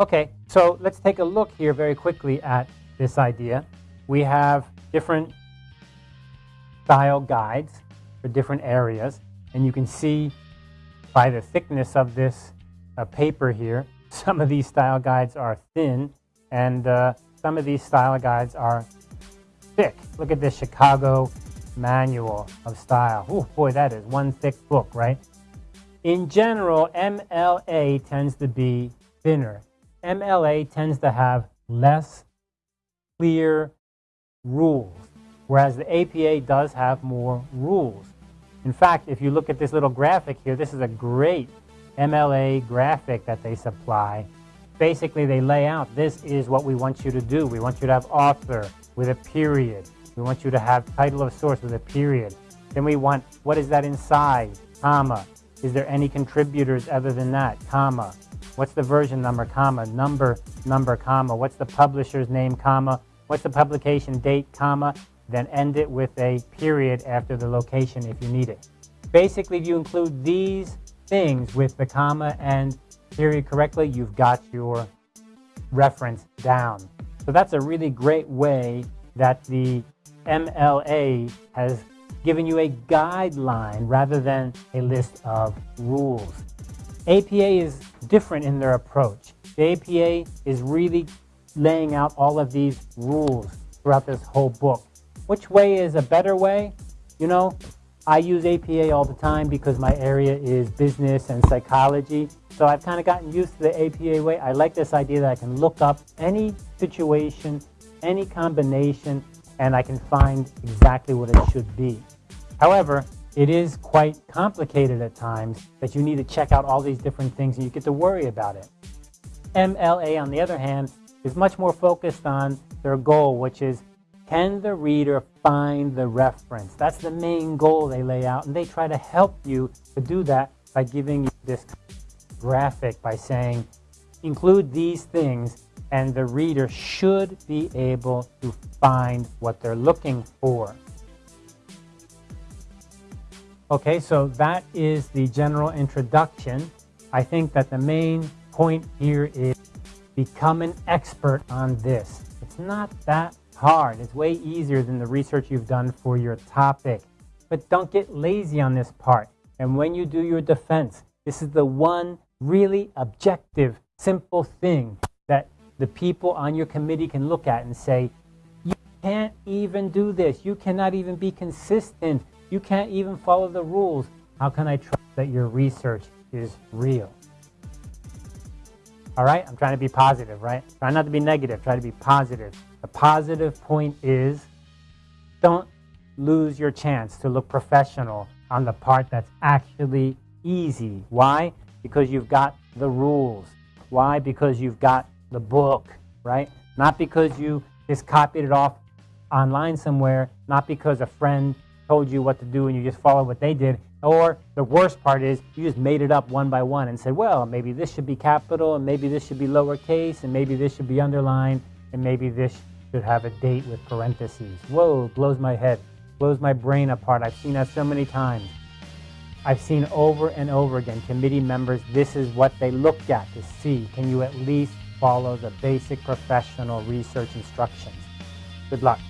Okay, so let's take a look here very quickly at this idea. We have different style guides for different areas, and you can see by the thickness of this uh, paper here, some of these style guides are thin, and uh, some of these style guides are thick. Look at this Chicago Manual of Style. Oh boy, that is one thick book, right? In general, MLA tends to be thinner. MLA tends to have less clear rules, whereas the APA does have more rules. In fact, if you look at this little graphic here, this is a great MLA graphic that they supply. Basically, they lay out, this is what we want you to do. We want you to have author with a period. We want you to have title of source with a period. Then we want, what is that inside, comma. Is there any contributors other than that, comma. What's the version number, comma, number, number, comma. What's the publisher's name, comma. What's the publication date, comma. Then end it with a period after the location if you need it. Basically, if you include these things with the comma and period correctly, you've got your reference down. So that's a really great way that the MLA has given you a guideline rather than a list of rules. APA is different in their approach. The APA is really laying out all of these rules throughout this whole book. Which way is a better way? You know, I use APA all the time because my area is business and psychology. So I've kind of gotten used to the APA way. I like this idea that I can look up any situation, any combination, and I can find exactly what it should be. However, it is quite complicated at times that you need to check out all these different things and you get to worry about it. MLA, on the other hand, is much more focused on their goal, which is can the reader find the reference? That's the main goal they lay out, and they try to help you to do that by giving you this graphic by saying, include these things, and the reader should be able to find what they're looking for. Okay, so that is the general introduction. I think that the main point here is become an expert on this. It's not that hard. It's way easier than the research you've done for your topic. But don't get lazy on this part. And when you do your defense, this is the one really objective, simple thing that the people on your committee can look at and say, you can't even do this. You cannot even be consistent. You can't even follow the rules. How can I trust that your research is real? All right, I'm trying to be positive, right? Try not to be negative, try to be positive. The positive point is don't lose your chance to look professional on the part that's actually easy. Why? Because you've got the rules. Why? Because you've got the book, right? Not because you just copied it off online somewhere, not because a friend told you what to do and you just followed what they did. Or the worst part is you just made it up one by one and said, well, maybe this should be capital and maybe this should be lowercase and maybe this should be underlined and maybe this should have a date with parentheses. Whoa, blows my head, blows my brain apart. I've seen that so many times. I've seen over and over again committee members, this is what they look at to see, can you at least follow the basic professional research instructions? Good luck.